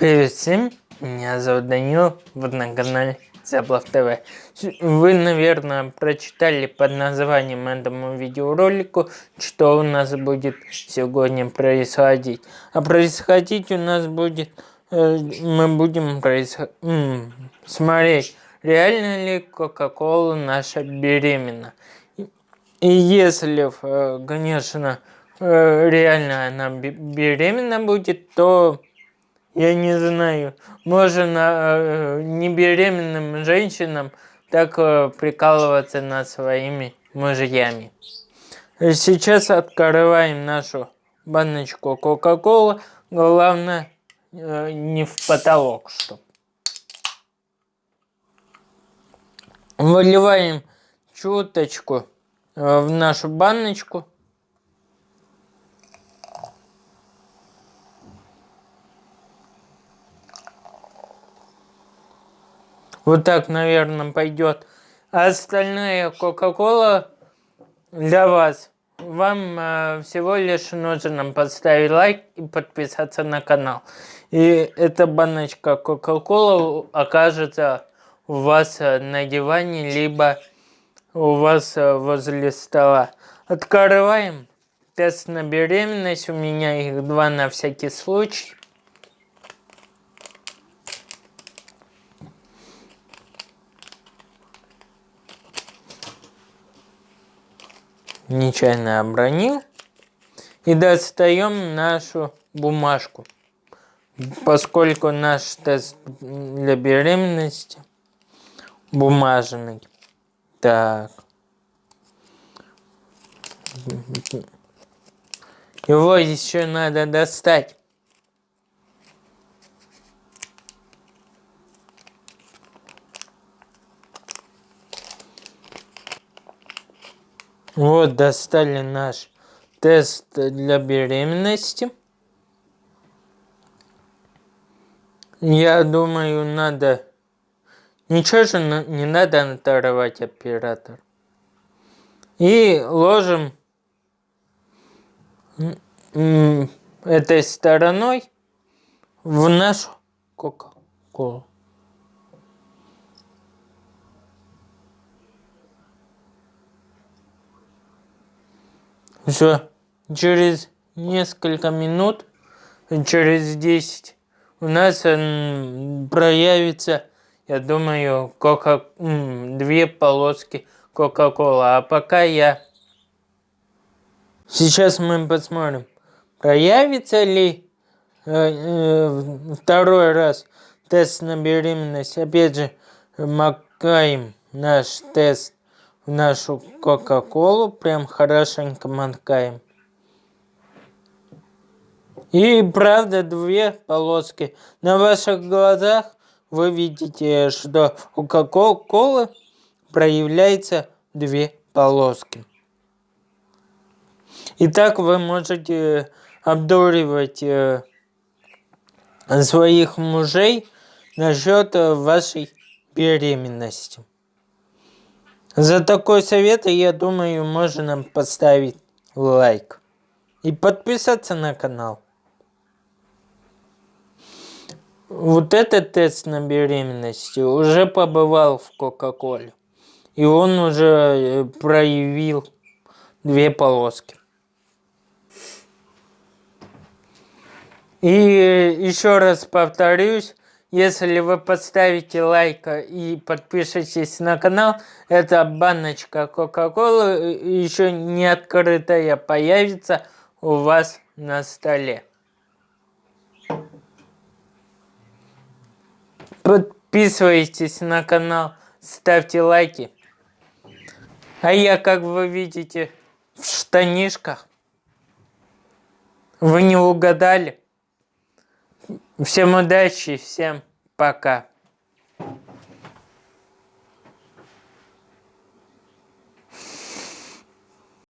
Привет всем, меня зовут Данил, вот на канале Заблав ТВ. Вы, наверное, прочитали под названием этому видеоролику, что у нас будет сегодня происходить. А происходить у нас будет, э, мы будем происход... смотреть, реально ли Кока-Кола наша беременна. И если, э, конечно, э, реально она беременна будет, то я не знаю, можно э, не беременным женщинам так э, прикалываться над своими мужьями. Сейчас открываем нашу баночку Кока-Колы. Главное э, не в потолок, что. Выливаем чуточку в нашу баночку. Вот так, наверное, пойдет. А остальная Кока-Кола для вас. Вам э, всего лишь нужно поставить лайк и подписаться на канал. И эта баночка Кока-Кола окажется у вас э, на диване, либо у вас э, возле стола. Открываем. Тест на беременность. У меня их два на всякий случай. Нечаянно обронил. И достаем нашу бумажку. Поскольку наш тест для беременности бумажный. Так. Его еще надо достать. Вот достали наш тест для беременности. Я думаю, надо... Ничего же не надо оторвать оператор. И ложим этой стороной в нашу кока-колу. Все, через несколько минут, через 10, у нас проявится, я думаю, кока две полоски Кока-Кола. А пока я... Сейчас мы посмотрим, проявится ли э, э, второй раз тест на беременность. Опять же, макаем наш тест нашу кока-колу прям хорошенько мотаем. И правда две полоски. На ваших глазах вы видите, что у кока-колы проявляется две полоски. И так вы можете обдуривать э, своих мужей насчет вашей беременности. За такой совет, я думаю, можно поставить лайк. И подписаться на канал. Вот этот тест на беременность уже побывал в Кока-Коле. И он уже э, проявил две полоски. И еще раз повторюсь, если вы поставите лайк и подпишитесь на канал, эта баночка Кока-Колы еще не открытая появится у вас на столе. Подписывайтесь на канал, ставьте лайки. А я, как вы видите, в штанишках. Вы не угадали? Всем удачи, всем пока.